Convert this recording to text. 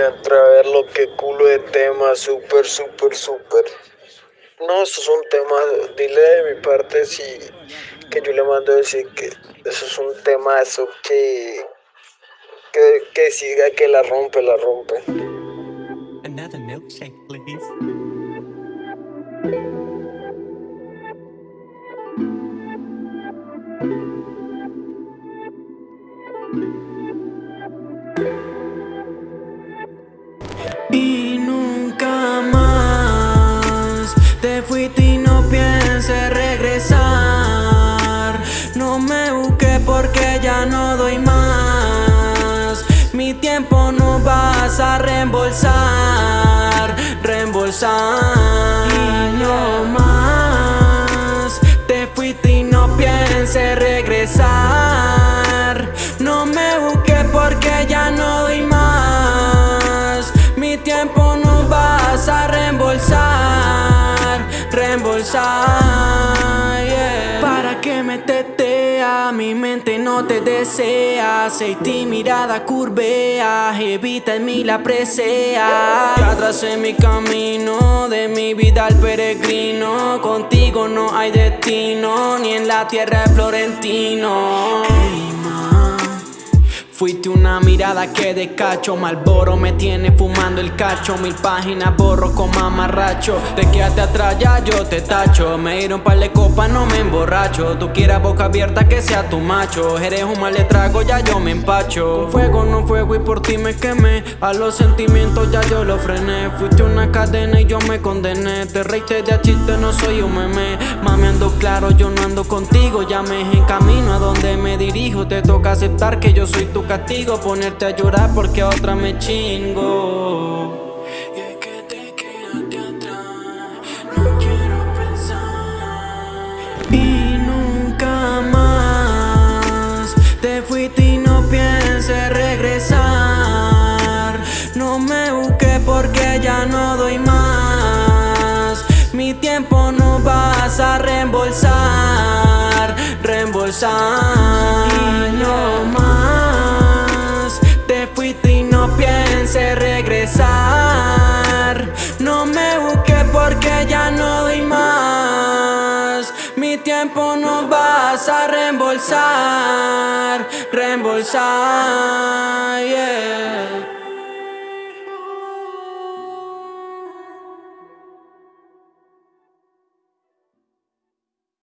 Ya entré a ver lo que culo de tema, súper, súper, súper. No, eso es un tema, dile de mi parte si que yo le mando a decir que eso es un temazo que, que, que siga que la rompe, la rompe. Another milkshake, please. Y no doy más. Mi tiempo no vas a reembolsar, reembolsar. Y no más te fuiste y no pienses regresar. No me busques porque ya no doy más. Mi tiempo no vas a reembolsar, reembolsar. yeah. Para que me mi mente no te desea. Y mirada curvea, evita en mí la presea. Ya tracé mi camino, de mi vida al peregrino. Contigo no hay destino, ni en la tierra de Florentino. Fuiste una mirada que de cacho Malboro me tiene fumando el cacho. Mil páginas borro con mamarracho. Te quedaste atrás ya yo te tacho. Me dieron par de copas no me emborracho. Tú quieras boca abierta que sea tu macho. Eres un mal ya yo me empacho. Con fuego no fuego y por ti me quemé. A los sentimientos ya yo lo frené. Fuiste una cadena y yo me condené. Te reíste de a no soy un meme. Mami ando claro yo no ando contigo Ya me en camino a donde me dirijo. Te toca aceptar que yo soy tu castigo. Ponerte a llorar porque a otra me chingo. Y es que te quedaste atrás. No quiero pensar. Y nunca más Te fuiste y no pienses regresar. No me busques porque ya no doy más Mi tiempo no vas a reembolsar Reembolsar. Y no más Te fuiste y no pienses regresar. No me busques porque ya no doy más. Mi tiempo no vas a reembolsar Reembolsar, yeah